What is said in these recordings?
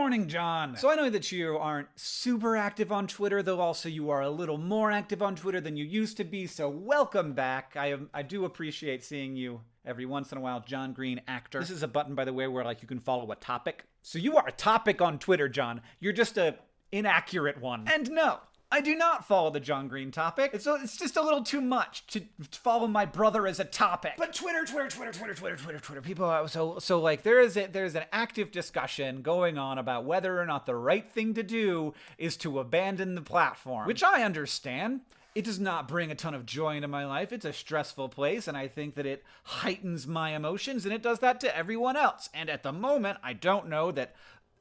morning, John. So I know that you aren't super active on Twitter, though also you are a little more active on Twitter than you used to be, so welcome back. I, am, I do appreciate seeing you every once in a while. John Green, actor. This is a button, by the way, where like you can follow a topic. So you are a topic on Twitter, John. You're just a inaccurate one. And no, I do not follow the John Green topic. It's, it's just a little too much to follow my brother as a topic. But Twitter, Twitter, Twitter, Twitter, Twitter, Twitter, Twitter. People, are, so so like there is a, there's an active discussion going on about whether or not the right thing to do is to abandon the platform, which I understand. It does not bring a ton of joy into my life. It's a stressful place, and I think that it heightens my emotions, and it does that to everyone else. And at the moment, I don't know that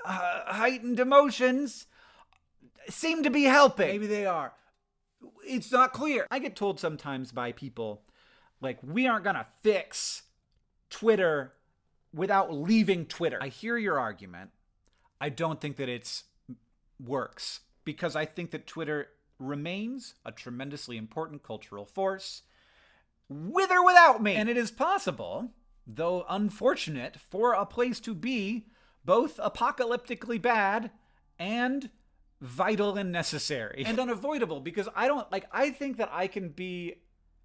uh, heightened emotions seem to be helping. Maybe they are. It's not clear. I get told sometimes by people, like, we aren't gonna fix Twitter without leaving Twitter. I hear your argument. I don't think that it's works because I think that Twitter remains a tremendously important cultural force with or without me. And it is possible, though unfortunate, for a place to be both apocalyptically bad and vital and necessary and unavoidable because I don't like I think that I can be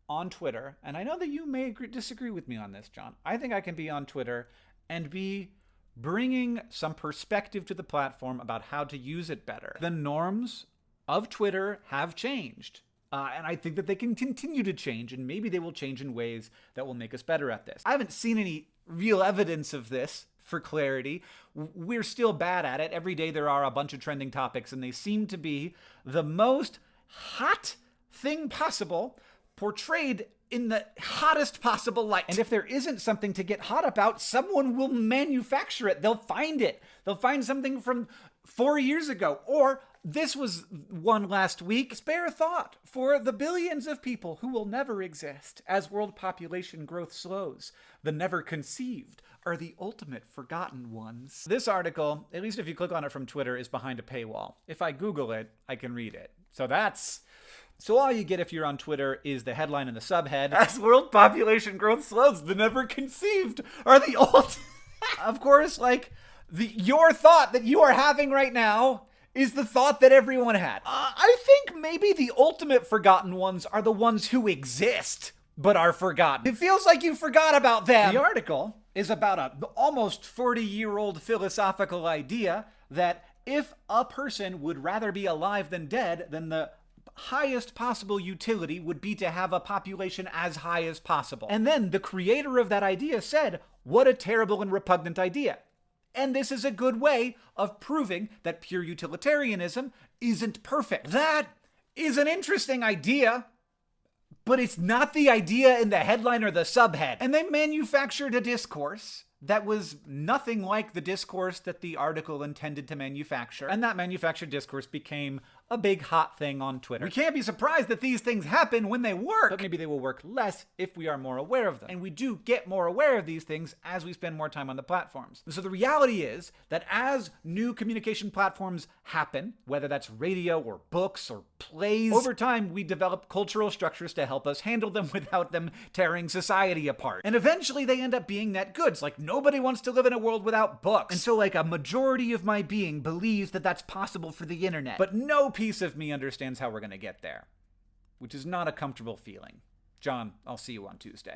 on Twitter and I know that you may agree, disagree with me on this John. I think I can be on Twitter and be bringing some perspective to the platform about how to use it better. The norms of Twitter have changed. Uh, and I think that they can continue to change, and maybe they will change in ways that will make us better at this. I haven't seen any real evidence of this for clarity. We're still bad at it. Every day there are a bunch of trending topics, and they seem to be the most hot thing possible portrayed in the hottest possible light. And if there isn't something to get hot about, someone will manufacture it. They'll find it. They'll find something from four years ago or this was one last week. Spare a thought for the billions of people who will never exist as world population growth slows. The never conceived are the ultimate forgotten ones. This article, at least if you click on it from Twitter, is behind a paywall. If I Google it, I can read it. So that's. So all you get if you're on Twitter is the headline and the subhead. As world population growth slows, the never conceived are the old. of course, like the your thought that you are having right now is the thought that everyone had. Uh, I think maybe the ultimate forgotten ones are the ones who exist but are forgotten. It feels like you forgot about them. The article is about a almost 40 year old philosophical idea that if a person would rather be alive than dead, then the highest possible utility would be to have a population as high as possible. And then the creator of that idea said, What a terrible and repugnant idea. And this is a good way of proving that pure utilitarianism isn't perfect. That is an interesting idea, but it's not the idea in the headline or the subhead. And they manufactured a discourse that was nothing like the discourse that the article intended to manufacture. And that manufactured discourse became a big hot thing on Twitter. We can't be surprised that these things happen when they work, but maybe they will work less if we are more aware of them. And we do get more aware of these things as we spend more time on the platforms. So the reality is that as new communication platforms happen, whether that's radio or books or plays, over time we develop cultural structures to help us handle them without them tearing society apart. And eventually they end up being net goods. Like nobody wants to live in a world without books. And so like a majority of my being believes that that's possible for the internet. But no piece of me understands how we're going to get there, which is not a comfortable feeling. John, I'll see you on Tuesday.